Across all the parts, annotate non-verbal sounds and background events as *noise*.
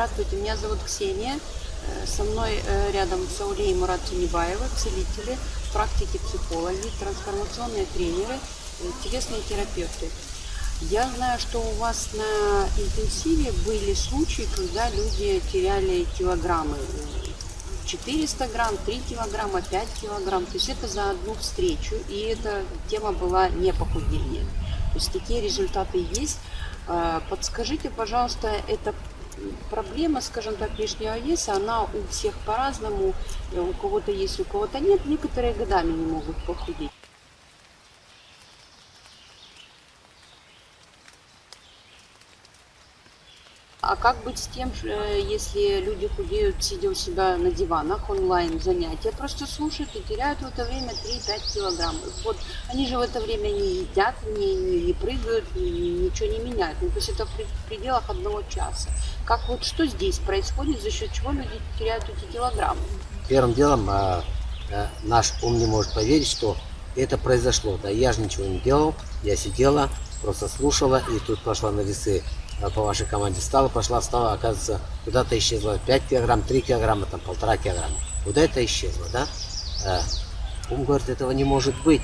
Здравствуйте, меня зовут Ксения. Э, Со мной э, рядом Саулей и Мурат Тунибаева, целители, практики психологи, трансформационные тренеры, телесные терапевты. Я знаю, что у вас на интенсиве были случаи, когда люди теряли килограммы. 400 грамм, 3 килограмма, 5 килограмм. То есть это за одну встречу. И эта тема была не похудение. То есть такие результаты есть. Э, Подскажите, пожалуйста, это проблема, скажем так, лишнего веса, она у всех по-разному. Э, У кого-то есть, у кого-то нет. Некоторые годами не могут похудеть. А как быть с тем, ш- э, если люди худеют, сидя у себя на диванах, онлайн занятия, просто слушают и теряют в это время 3-5 килограмм. Вот они же в это время не едят, не, не, не прыгают, ни- ничего не меняют. Ну, то есть это в пред- в пределах одного часа. Как вот что здесь происходит, за счет чего люди теряют эти килограммы? Первым делом а, а, наш ум не может поверить, что это произошло. Да, я же ничего не делал, я сидела, просто слушала, и тут пошла на весы а, по вашей команде стала, пошла, встала, оказывается, куда-то исчезла 5 килограмм, 3 килограмма, там полтора килограмма. Куда это исчезло, да? А, ум говорит, этого не может быть.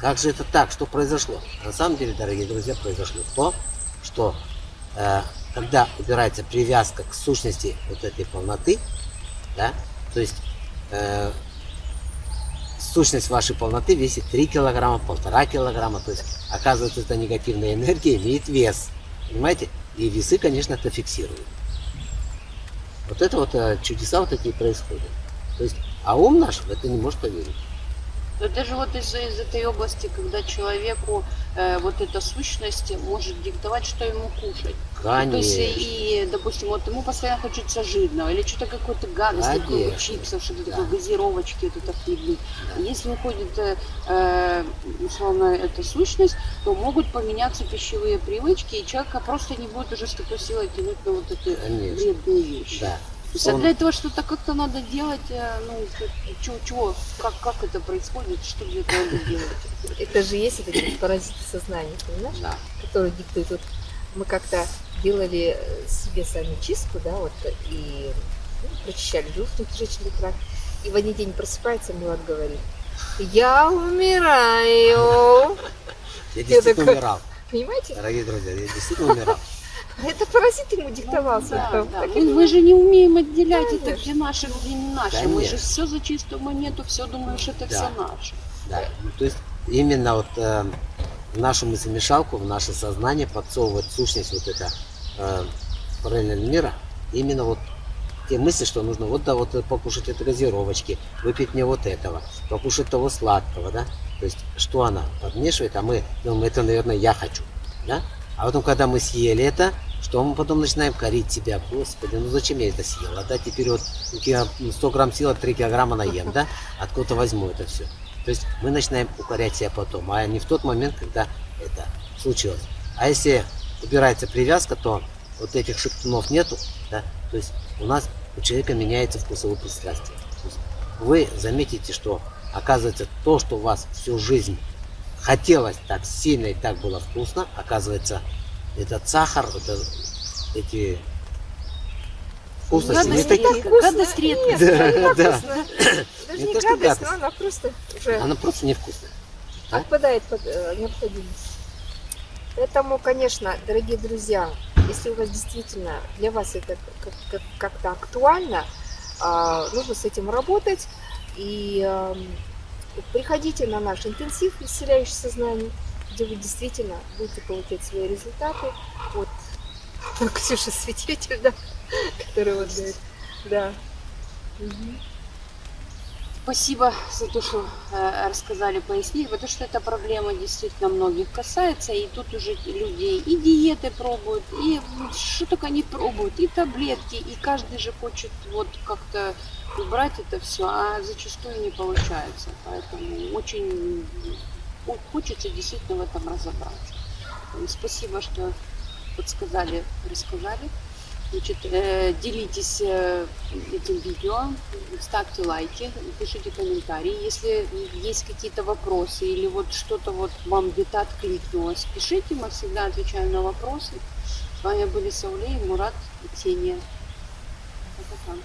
Как же это так? Что произошло? На самом деле, дорогие друзья, произошло то, что э, когда убирается привязка к сущности вот этой полноты, да, то есть сущность вашей полноты весит 3 килограмма, полтора килограмма, то есть оказывается эта негативная энергия имеет вес, понимаете? И весы, конечно, это фиксируют. Вот это вот э, чудеса вот такие происходят. То есть, а ум наш в это не может поверить. Это же вот из, из этой области, когда человеку э, вот эта сущность может диктовать, что ему кушать. Ну, То есть, Конечно. и, допустим, вот ему постоянно хочется жирного, или что-то какой-то гадость, такой Конечно. чипсов, что-то Да. такое, газировочки, вот это хлебы. Да. Если уходит, э, э, условно, эта сущность, то могут поменяться пищевые привычки, и человека просто не будет уже с такой силой тянуть на вот эти Конечно. вредные вещи. Да. А Он- для этого что-то как-то надо делать, э, ну, чего, чего, как, как это происходит, что для этого надо делать? Это же есть вот эти паразиты сознания, понимаешь? Да. Которые диктуют. Вот мы как-то делали э, себе сами чистку, да, вот, и ну, прочищали желудочно-кишечный тракт. И в один день просыпается, Милат говорит, я умираю. Я действительно умирал. Понимаете? Дорогие друзья, я действительно умирал. Это паразит ему диктовал Ну, да, да. Так Мы, мы же не умеем отделять это, Конечно. где наше, где не наше. Мы же Конечно. все за чистую монету, все думаешь, это Да. все наше. Да. Ну, то есть именно вот э, в нашу мыслемешалку, в наше сознание подсовывает сущность вот это э, параллельного мира, именно вот те мысли, что нужно вот да, вот покушать этой газировочки, выпить мне вот этого, покушать того сладкого, да. То есть что она подмешивает, а мы думаем, это, наверное, я хочу, да. А потом, когда мы съели это, что мы потом начинаем корить себя, господи, ну зачем я это съела, да, теперь вот я 100 грамм съела, 3 килограмма наем, да, откуда возьму это все. То есть мы начинаем укорять себя потом, а не в тот момент, когда это случилось. А если убирается привязка, то вот этих шептунов нету, да, то есть у нас у человека меняется вкусовое пристрастие. Вы заметите, что оказывается то, что у вас всю жизнь хотелось так сильно и так было вкусно, оказывается этот сахар, это, эти вкусности не Гадость такие. редко, гадость редко. Да, да. Даже Не не гадость, гадость. но она просто уже Она просто невкусная. отпадает под э, необходимость. Поэтому, конечно, дорогие друзья, если у вас действительно для вас это как- как- как-то актуально, а, нужно с этим работать. И эм, приходите на наш интенсив «Исцеляющий сознание», где вы действительно будете получать свои результаты. Вот *laughs* Ксюша свидетель, да, *laughs* который вот говорит, да. Мгм. Спасибо за то, что э, рассказали, пояснили, потому что эта проблема действительно многих касается, и тут уже люди и диеты пробуют, и что только не пробуют, и таблетки, и каждый же хочет вот как-то убрать это все, а зачастую не получается. Поэтому очень хо- хочется действительно в этом разобраться. Спасибо, что подсказали, рассказали. Значит, э, делитесь э, этим видео, ставьте лайки, пишите комментарии. Если есть какие-то вопросы или вот что-то вот вам где-то откликнулось, пишите, мы всегда отвечаем на вопросы. С вами были Мурат и Ксения. Пока-пока.